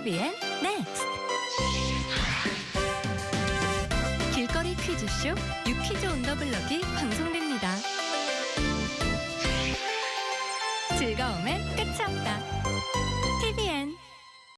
TVN 넥스트 길거리 퀴즈쇼 유퀴즈 온더 블럭이 방송됩니다. 즐거움의